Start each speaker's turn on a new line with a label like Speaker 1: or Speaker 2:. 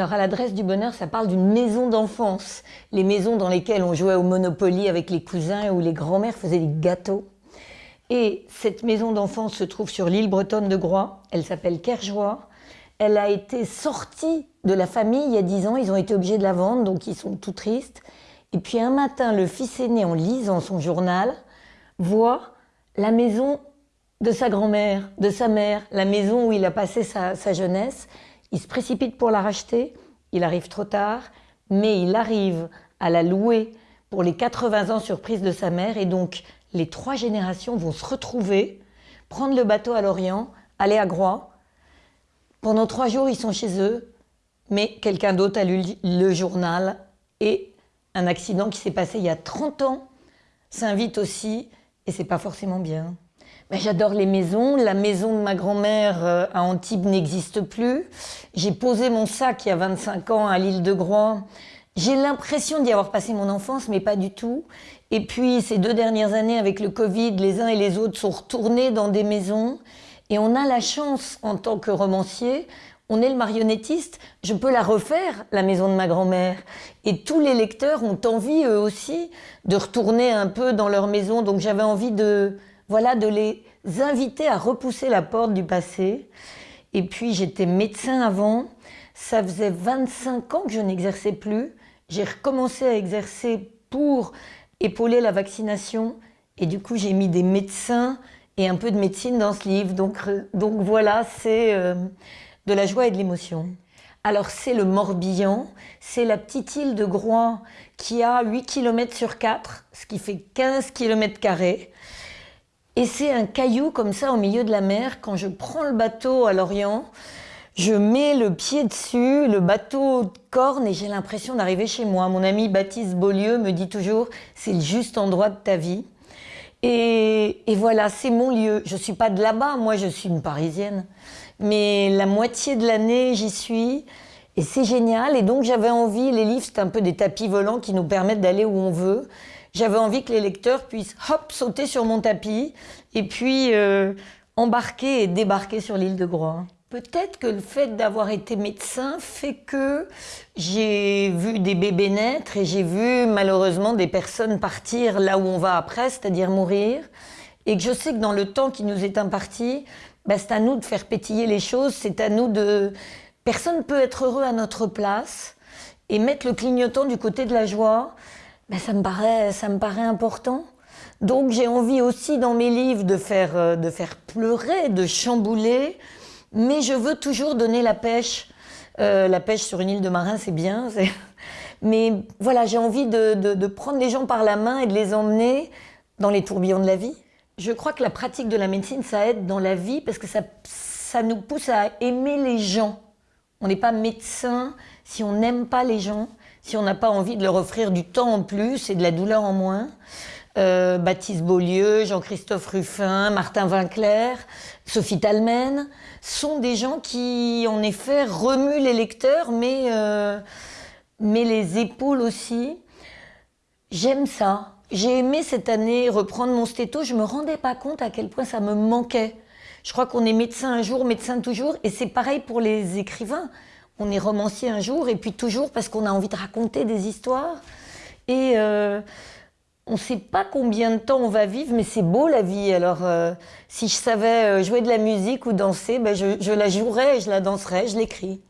Speaker 1: Alors à l'adresse du bonheur, ça parle d'une maison d'enfance. Les maisons dans lesquelles on jouait au Monopoly avec les cousins et où les grands-mères faisaient des gâteaux. Et cette maison d'enfance se trouve sur l'île bretonne de Groix. Elle s'appelle Kerjoie. Elle a été sortie de la famille il y a dix ans. Ils ont été obligés de la vendre, donc ils sont tout tristes. Et puis un matin, le fils aîné, en lisant son journal, voit la maison de sa grand-mère, de sa mère, la maison où il a passé sa, sa jeunesse. Il se précipite pour la racheter, il arrive trop tard, mais il arrive à la louer pour les 80 ans surprise de sa mère et donc les trois générations vont se retrouver, prendre le bateau à Lorient, aller à Groix. Pendant trois jours, ils sont chez eux, mais quelqu'un d'autre a lu le journal et un accident qui s'est passé il y a 30 ans s'invite aussi et c'est pas forcément bien. Ben, j'adore les maisons. La maison de ma grand-mère euh, à Antibes n'existe plus. J'ai posé mon sac il y a 25 ans à l'île de Groix. J'ai l'impression d'y avoir passé mon enfance, mais pas du tout. Et puis, ces deux dernières années, avec le Covid, les uns et les autres sont retournés dans des maisons. Et on a la chance, en tant que romancier, on est le marionnettiste, je peux la refaire, la maison de ma grand-mère. Et tous les lecteurs ont envie, eux aussi, de retourner un peu dans leur maison. Donc j'avais envie de, voilà, de les inviter à repousser la porte du passé. Et puis j'étais médecin avant, ça faisait 25 ans que je n'exerçais plus. J'ai recommencé à exercer pour épauler la vaccination et du coup j'ai mis des médecins et un peu de médecine dans ce livre. Donc, donc voilà, c'est euh, de la joie et de l'émotion. Alors c'est le Morbihan, c'est la petite île de Groix qui a 8 km sur 4, ce qui fait 15 km carrés. Et c'est un caillou comme ça au milieu de la mer. Quand je prends le bateau à Lorient, je mets le pied dessus, le bateau corne et j'ai l'impression d'arriver chez moi. Mon ami Baptiste Beaulieu me dit toujours c'est le juste endroit de ta vie. Et, et voilà, c'est mon lieu. Je suis pas de là-bas, moi je suis une Parisienne. Mais la moitié de l'année, j'y suis. Et c'est génial. Et donc j'avais envie, les livres, c'est un peu des tapis volants qui nous permettent d'aller où on veut j'avais envie que les lecteurs puissent hop sauter sur mon tapis et puis euh, embarquer et débarquer sur l'île de Groix. Peut-être que le fait d'avoir été médecin fait que j'ai vu des bébés naître et j'ai vu malheureusement des personnes partir là où on va après, c'est-à-dire mourir. Et que je sais que dans le temps qui nous est imparti, bah, c'est à nous de faire pétiller les choses, c'est à nous de... Personne peut être heureux à notre place et mettre le clignotant du côté de la joie. Ben, ça, me paraît, ça me paraît important. Donc j'ai envie aussi dans mes livres de faire, euh, de faire pleurer, de chambouler, mais je veux toujours donner la pêche. Euh, la pêche sur une île de marin, c'est bien. Mais voilà, j'ai envie de, de, prendre les gens par la main et de les emmener dans les tourbillons de la vie. Je crois que la pratique de la médecine, ça aide dans la vie parce que ça, ça nous pousse à aimer les gens. On n'est pas médecin si on n'aime pas les gens si on n'a pas envie de leur offrir du temps en plus et de la douleur en moins. Euh, Baptiste Beaulieu, Jean-Christophe Ruffin, Martin Vinclair, Sophie Talmen, sont des gens qui, en effet, remuent les lecteurs, mais, euh, mais les épaules aussi. J'aime ça. J'ai aimé cette année reprendre mon stéto. Je me rendais pas compte à quel point ça me manquait. Je crois qu'on est médecin un jour, médecin toujours, et c'est pareil pour les écrivains on est romancier un jour et puis toujours parce qu'on a envie de raconter des histoires. Et euh, on ne sait pas combien de temps on va vivre, mais c'est beau la vie. Alors, euh, si je savais euh, jouer de la musique ou danser, ben je, je la jouerais, je la danserais, je l'écris.